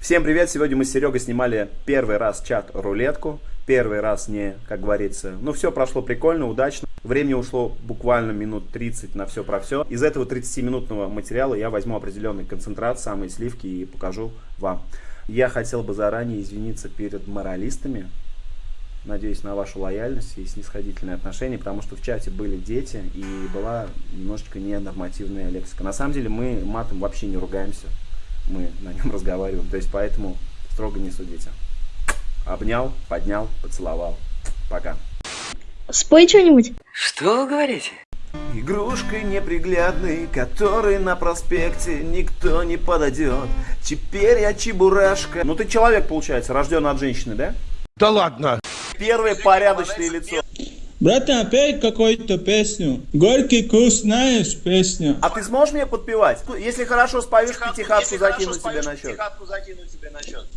Всем привет! Сегодня мы с Серегой снимали первый раз чат-рулетку. Первый раз не, как говорится. Ну, все прошло прикольно, удачно. Времени ушло буквально минут 30 на все про все. Из этого 30-минутного материала я возьму определенный концентрат, самые сливки и покажу вам. Я хотел бы заранее извиниться перед моралистами. Надеюсь на вашу лояльность и снисходительное отношение, потому что в чате были дети и была немножечко ненормативная лексика. На самом деле мы матом вообще не ругаемся мы на нем разговариваем. То есть поэтому строго не судите. Обнял, поднял, поцеловал. Пока. Спой что-нибудь. Что вы говорите? Игрушкой неприглядной, которой на проспекте никто не подойдет. Теперь я чебурашка. Ну ты человек, получается, рожден от женщины, да? Да ладно. Первое порядочное лицо. Братан, пей какую-то песню. Горький вкус, знаешь песню. А ты сможешь мне подпевать? Ну, Если хорошо споешь, пятихатку закину тебе на счет.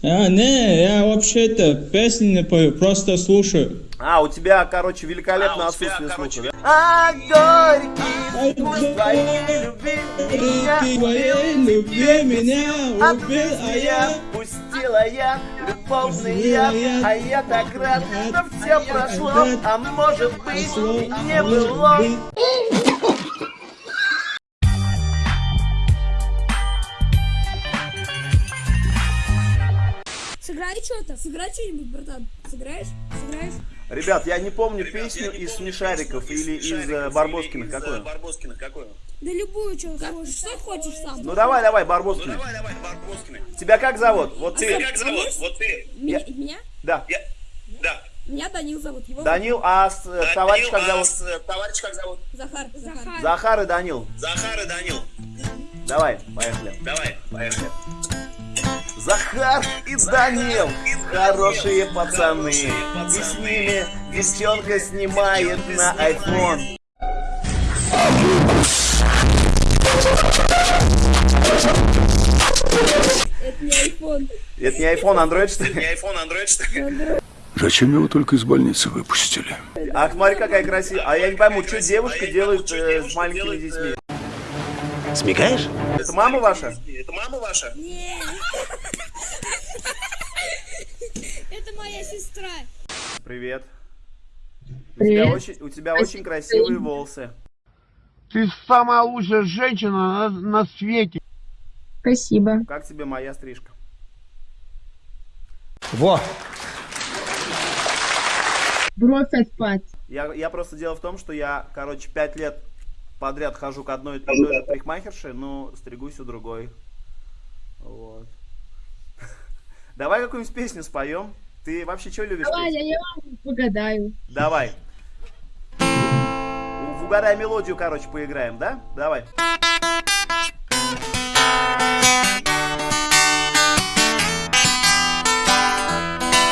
А, не, я вообще-то песни не пою, просто слушаю. А, у тебя, короче, великолепное отсутствие слуха, да? А, горький вкус твоей любви меня убил, любви меня от убил, а я... пустила я любовный яд, а я так рад, что все прошло, а может быть не было. Сыграй что-то, сыграй что-нибудь, братан. Сыграешь? Сыграешь? Ребят, я не помню песню из Смешариков или из э, Барбоскиных, какую? Да любую, что хочешь. Что хочешь сам. Ну давай, давай, Барбоскины. Тебя как зовут? Вот ты. Как зовут? Вот ты. Меня? Меня? Да. Меня Данил зовут. Его Данил, а с, э, товарищ как зовут? Товарищ как зовут? Захар. Захар. Захар и Данил. Захар и Данил. Давай, поехали. Давай, поехали. Захар и Данил, хорошие пацаны. И с ними девчонка снимает на iPhone. Это не iPhone. Это не iPhone, Android, что ли? Не iPhone, Android, что ли? Зачем его только из больницы выпустили? Ах, смотри, какая красивая. А я не пойму, что девушка делает э, с маленькими детьми. Смекаешь? Это мама ваша? Это мама ваша? Не. Это моя сестра. Привет. У тебя очень, у тебя очень красивые волосы. Ты самая лучшая женщина на, на свете. Спасибо. Как тебе моя стрижка? Во! Бровь отпад. Я, я просто дело в том, что я, короче, пять лет подряд хожу к одной и той же парикмахерше, но стригусь у другой. Вот. Давай какую-нибудь песню споем. Ты вообще что любишь Давай, петь? я, я вам погадаю. Давай. В угадай мелодию, короче, поиграем, да? Давай.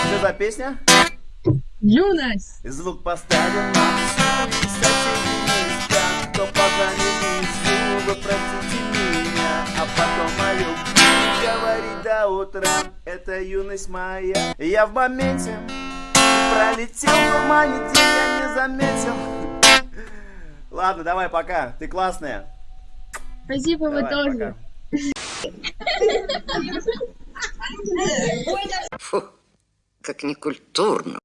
Что за песня? Юность. Звук поставим на кто позвонит внизу, вы простите меня, а потом о любви говорить до утра, это юность моя. Я в моменте пролетел в тумане день, я не заметил. Ладно, давай, пока, ты классная. Спасибо, вы Давай, тоже. пока. Фу, как некультурно.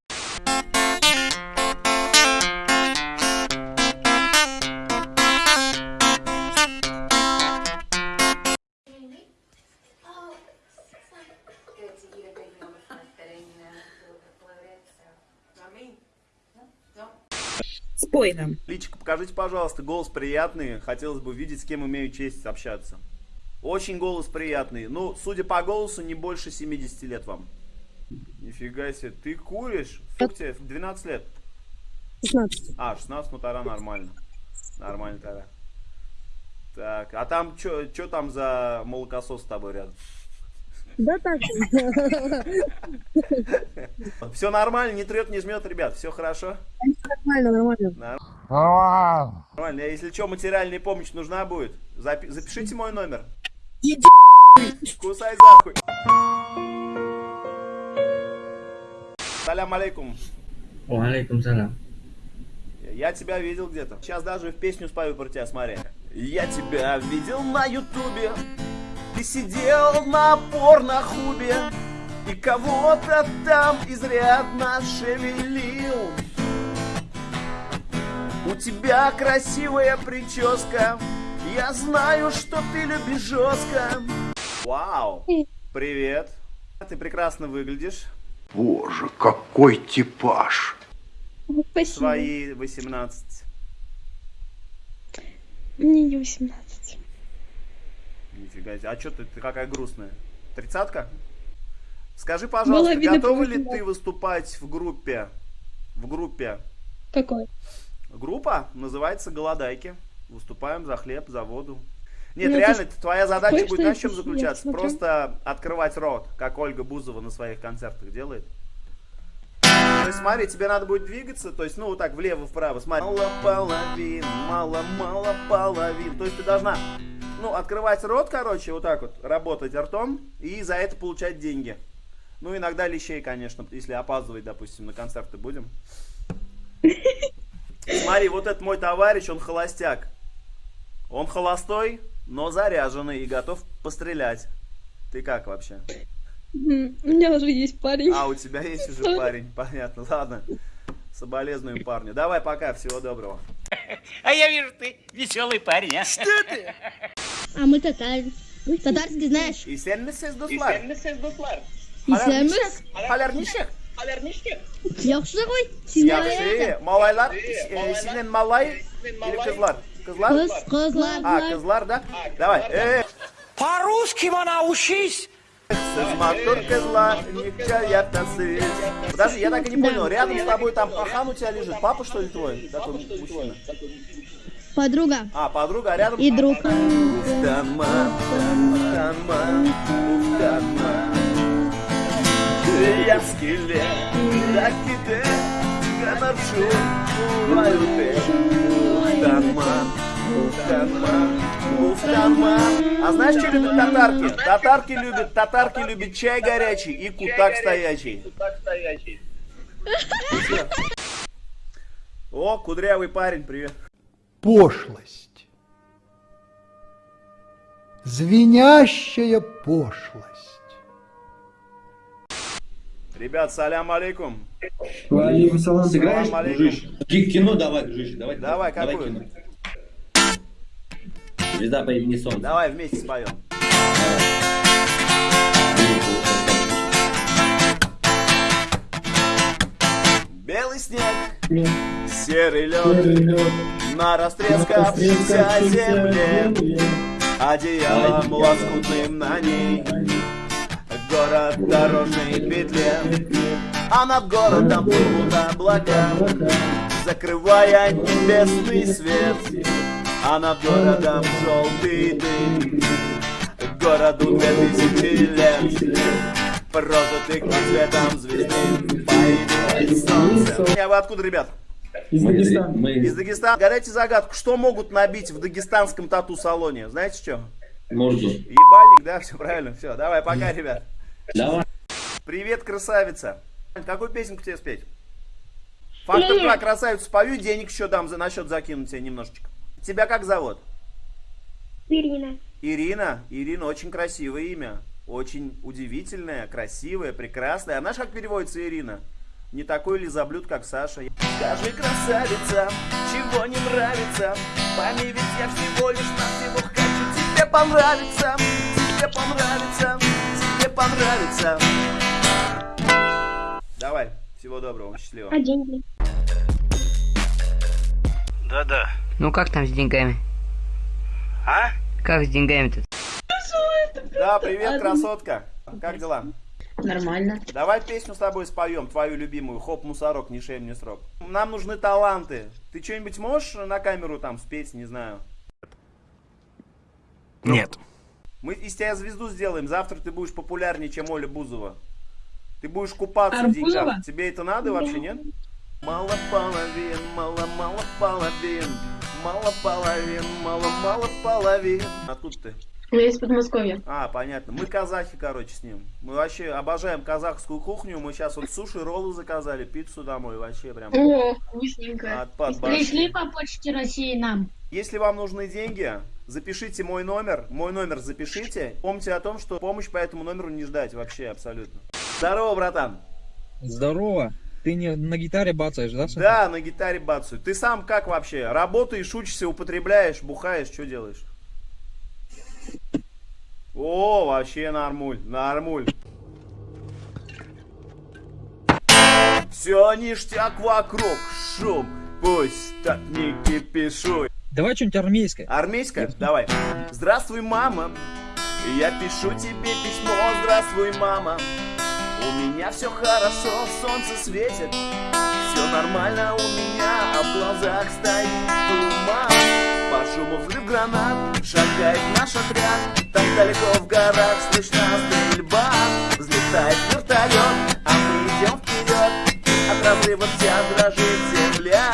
Спой нам. Личико, покажите, пожалуйста, голос приятный. Хотелось бы видеть, с кем имею честь общаться. Очень голос приятный. Ну, судя по голосу, не больше 70 лет вам. Нифига себе, ты куришь? Сколько тебе? 12 лет? 16. А, 16, ну тогда нормально. Нормально тогда. Так, а там, что там за молокосос с тобой рядом? Да так. Все нормально, не трет, не жмет, ребят, все хорошо? Нормально, нормально. А, Нормально, если что, материальная помощь нужна будет, запи- запишите мой номер. Иди Кусай захуй. Салям алейкум. Валейкум салам. Я тебя видел где-то. Сейчас даже в песню спою про тебя, смотри. Я тебя видел на ютубе. Ты сидел на порнохубе И кого-то там изрядно шевелил У тебя красивая прическа Я знаю, что ты любишь жестко Вау! Привет! Ты прекрасно выглядишь Боже, какой типаж. Спасибо. Свои 18 Мне не 18. Нифига себе. А что ты, ты какая грустная? Тридцатка? Скажи, пожалуйста, Было видно готова ли 18. ты выступать в группе? В группе. Какой? Группа называется «Голодайки». Выступаем за хлеб, за воду. Нет, Ну, это реально, твоя задача будет, знаешь, в чем заключаться? Просто открывать рот, как Ольга Бузова на своих концертах делает. То есть, смотри, тебе надо будет двигаться, то есть, ну, вот так, влево-вправо, смотри. Мало половин, мало-мало половин. То есть, ты должна, ну, открывать рот, короче, вот так вот, работать ртом, и за это получать деньги. Ну, иногда лещей, конечно, если опаздывать, допустим, на концерты будем. Смотри, вот этот мой товарищ, он холостяк. Он холостой, но заряженный и готов пострелять. Ты как вообще? У меня уже есть парень. А, у тебя есть уже парень, понятно. Ладно, соболезную парню. Давай, пока, всего доброго. А я вижу, ты веселый парень, а? А мы татары. Татарский знаешь? И сенмесез достlar. Исеміз? Халярнишек. Yaxşı ғой. Сен Yaxşı. Malaylar, e, sizin malay или кызлар? Кызлар? Қыз, қызлар. А, кызлар, да? Давай. Э, По-русски научись! Siz матур кызлар, никаятасыз. Подожди, я так и не понял. Рядом с тобой там пахан у тебя лежит. Папа, что ли, твой? Такой мужчина. Подруга. А, подруга, а рядом... И друг. Уфтанма, уфтанма, уфтанма. Я скелет, так и ты, канаршу, ваюте. Уфтанма, уфтанма, уфтанма. А знаешь, что любят татарки? Татарки любят, татарки любят чай горячий и кутак стоячий. О, кудрявый парень, привет. Пошлость. Звенящая пошлость. Ребят, салям алейкум. Валикум салам. Алейкум. Ки- Кино давай, дружище, давай. Давай, какую? кино. Звезда по имени Солнце. Давай вместе споем. Белый снег, серый лед, на растрескавшейся земле, одеялом лоскутным на ней, город дорожной петле, а над городом плывут облака, закрывая небесный свет, а над городом желтый дым, городу две тысячи лет. Прожитых под светом звезды появилось солнце. А вы откуда, ребят? Из Дагестана. Из Дагестана. Гадайте загадку, что могут набить в дагестанском тату-салоне? Знаете что? Морду. Ебальник, да? Все правильно. Все, давай, пока, ребят. Давай. Привет, красавица. Какую песенку тебе спеть? Фактор 2, красавицу спою, денег еще дам за, на счет закинуть тебе немножечко. Тебя как зовут? Ирина. Ирина. Ирина очень красивое имя. Очень удивительное, красивое, прекрасное. А знаешь, как переводится Ирина? Не такой ли заблюд, как Саша? Скажи, красавица, чего не нравится? Пойми, ведь я всего лишь навсего хочу тебе понравиться. Тебе понравится, тебе понравится. Давай, всего доброго, счастливо. А деньги? Да-да. Ну как там с деньгами? А? Как с деньгами-то? Да, привет, красотка. Как дела? Нормально. Давай песню с тобой споем, твою любимую. Хоп, мусорок, не шеем, не срок. Нам нужны таланты. Ты что-нибудь можешь на камеру там спеть, не знаю? Нет. Мы из тебя звезду сделаем. Завтра ты будешь популярнее, чем Оля Бузова. Ты будешь купаться в деньгах. Тебе это надо вообще, нет? Мало половин, мало-мало половин. Мало половин, мало-мало половин. Откуда ты? Я из Подмосковья. А, понятно. Мы казахи, короче, с ним. Мы вообще обожаем казахскую кухню. Мы сейчас вот суши, роллы заказали, пиццу домой. Вообще прям О, вкусненько. отпад башни. по почте России нам. Если вам нужны деньги, запишите мой номер, мой номер запишите. Помните о том, что помощь по этому номеру не ждать вообще абсолютно. Здорово, братан. Здорово. Ты не на гитаре бацаешь, да? Саша? Да, на гитаре бацаю. Ты сам как вообще? Работаешь, учишься, употребляешь, бухаешь, что делаешь? О, вообще нормуль, нормуль. Все ништяк вокруг, шум, пусть так не кипишуй. Давай что-нибудь армейское. Армейская? Давай. Здравствуй, мама. Я пишу тебе письмо. Здравствуй, мама. У меня все хорошо, солнце светит. Все нормально у меня, а в глазах стоит туман. По шуму взрыв гранат, шагает наш отряд. Там далеко в горах слышна стрельба. Взлетает вертолет, а мы идем вперед. От разрыва вся дрожит земля.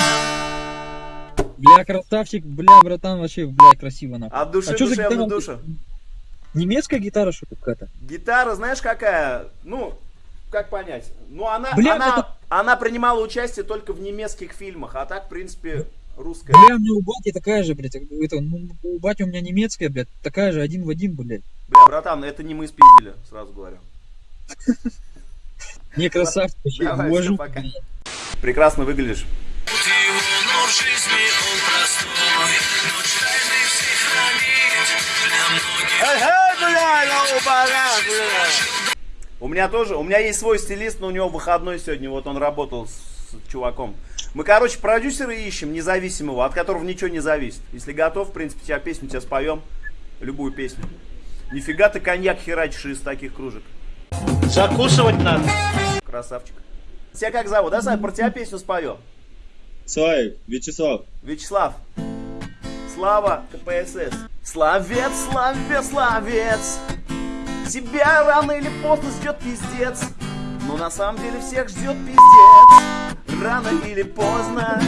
Бля, красавчик, бля, братан, вообще, бля, красиво нахуй. От души а чё за душевно гитара? душа. Немецкая гитара, что какая-то? Гитара, знаешь, какая? Ну, как понять? Ну, она, Бля, она, это- она принимала участие только в немецких фильмах, а так, в принципе, русская. Бля, у меня у бати такая же, блядь, это, ну, у бати у меня немецкая, блядь, такая же, один в один, блядь. Бля, братан, это не мы спиздили, сразу говорю. Не, красавчик, вообще, Давай, уважу. всё, пока. Прекрасно выглядишь. У меня тоже, у меня есть свой стилист, но у него выходной сегодня, вот он работал с, чуваком. Мы, короче, продюсера ищем, независимого, от которого ничего не зависит. Если готов, в принципе, тебя песню тебе споем, любую песню. Нифига ты коньяк херачишь из таких кружек. Закусывать надо. Красавчик. Тебя как зовут, да, Сань? Про тебя песню споем. Славик, Вячеслав. Вячеслав. Слава КПСС. Славец, славец, славец. Тебя рано или поздно ждет пиздец. Но на самом деле всех ждет пиздец. Рано или поздно.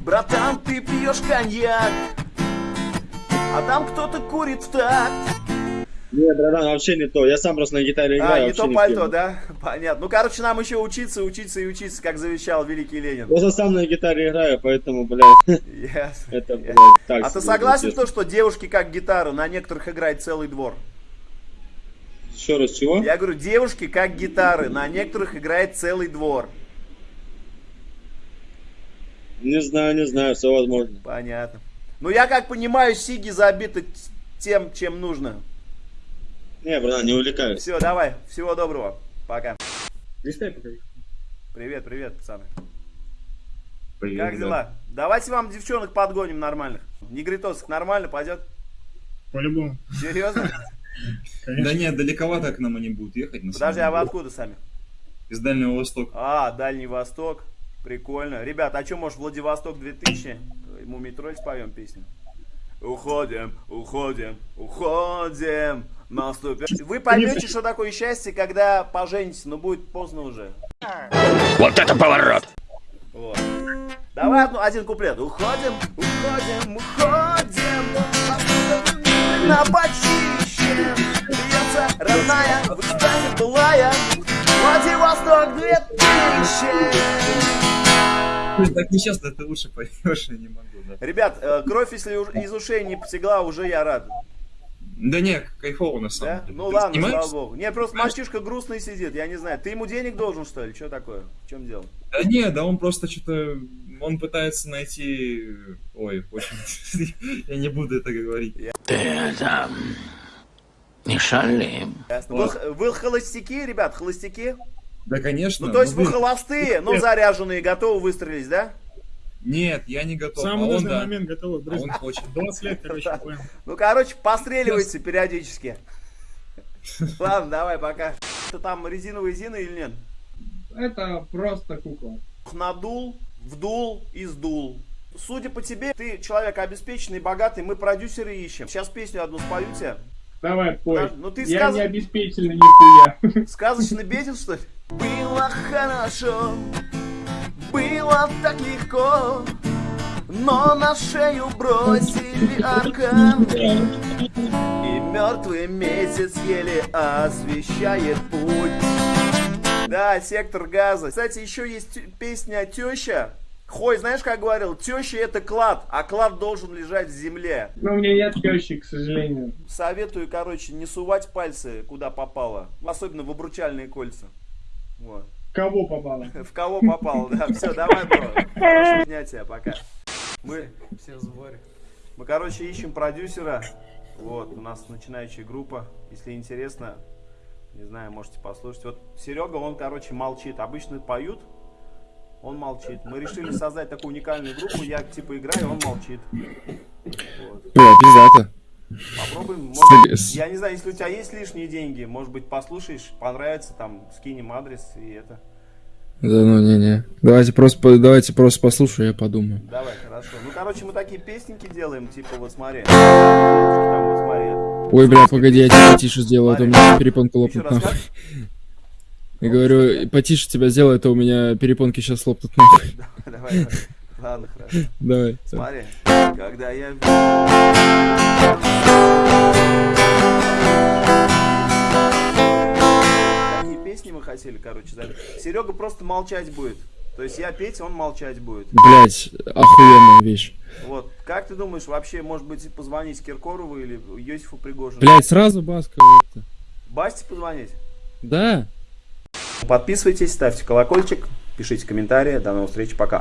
Братан, ты пьешь коньяк. А там кто-то курит в такт. Не, братан, вообще не то. Я сам просто на гитаре играю. А, не то в пальто, да? Понятно. Ну, короче, нам еще учиться, учиться и учиться, как завещал великий Ленин. Просто сам на гитаре играю, поэтому, блядь, Ясно. это, блядь, так А ты согласен, то, что девушки как гитара, на некоторых играет целый двор? Еще раз, чего? Я говорю, девушки как гитары, на некоторых играет целый двор. Не знаю, не знаю, все возможно. Понятно. Ну, я как понимаю, Сиги забиты тем, чем нужно. Не, братан, не увлекаюсь. Все, давай, всего доброго. Пока. Листай покажи. Привет, привет, пацаны. Привет, Как да. дела? Давайте вам девчонок подгоним нормальных. Негритосок нормально пойдет? По-любому. Серьезно? Да нет, далековато к нам они будут ехать. Подожди, а вы откуда сами? Из Дальнего Востока. А, Дальний Восток. Прикольно. Ребят, а что, может, Владивосток 2000? Мумий тролль споем песню? Уходим, уходим, уходим. Наступит. Вы поймете, что такое счастье, когда поженитесь, но будет поздно уже. Вот это поворот. Вот. Давай одну, один куплет. Уходим, уходим, уходим. На почище Бьется родная В экстазе былая Владивосток 2000 Так нечестно, ты лучше поешь, я не могу. Да, Ребят, э, кровь, если из ушей не потекла, уже я рад. Да не, кайфово на самом Да? деле. Ну Ты ладно, снимаешь? слава богу. Не, просто мальчишка грустный сидит, я не знаю. Ты ему денег должен, что ли? Что такое? В чем дело? Да не, да он просто что-то... Он пытается найти... Ой, очень... Я не буду это говорить. Ты это... Не шали. Ясно. Вы, вы холостяки, ребят, холостяки? Да, конечно. Ну, то есть ну, вы блин, холостые, но заряженные, готовы выстрелить, да? Нет, я не готов. Самый а он нужный да. момент готовы А он хочет. 20 лет, короче, понял. Ну, короче, постреливайте периодически. Ладно, давай, пока. Ты там резиновые зины или нет? Это просто кукла. Надул, вдул и сдул. Судя по тебе, ты человек обеспеченный, богатый, мы продюсеры ищем. Сейчас песню одну спою тебе. Давай, пой. Ну ты Я сказ... не обеспеченный нихуя. сказочно беден, что ли? Было хорошо, было так легко, но на шею бросили аркан. И мертвый месяц еле освещает путь. Да, сектор газа. Кстати, еще есть песня Теща. Хой, знаешь, как говорил, теща это клад, а клад должен лежать в земле. Ну, у меня нет тещи, к сожалению. Советую, короче, не сувать пальцы куда попало, особенно в обручальные кольца. Вот. Кого попало? В кого попало, да. Все, давай, бро. Хорошего дня тебе, пока. Мы все в сборе. Мы, короче, ищем продюсера. Вот, у нас начинающая группа. Если интересно, не знаю, можете послушать. Вот Серега, он, короче, молчит. Обычно поют, он молчит. Мы решили создать такую уникальную группу. Я, типа, играю, он молчит. Вот. Бля, пиздато. Попробуем. Может, я не знаю, если у тебя есть лишние деньги, может быть, послушаешь, понравится, там, скинем адрес и это. Да ну не-не. Давайте просто, давайте просто послушаю, я подумаю. Давай, хорошо. Ну, короче, мы такие песненьки делаем, типа, вот смотри. Там, вот смотри. Ой, бля, погоди, я тебя потише сделаю, а то у меня перепонка лопнут нахуй. Я говорю, потише тебя сделаю, а то у меня перепонки сейчас лопнут нахуй. Давай, давай. Ладно, хорошо. Давай. Смотри. Когда я... Какие песни мы хотели, короче, записать. Серега просто молчать будет. То есть я петь, он молчать будет. Блять, охуенная вещь. Вот. Как ты думаешь, вообще, может быть, позвонить Киркорову или Йосифу Пригожину? Блять, сразу Баска. Басте позвонить? Да. Подписывайтесь, ставьте колокольчик, пишите комментарии. До новых встреч, пока.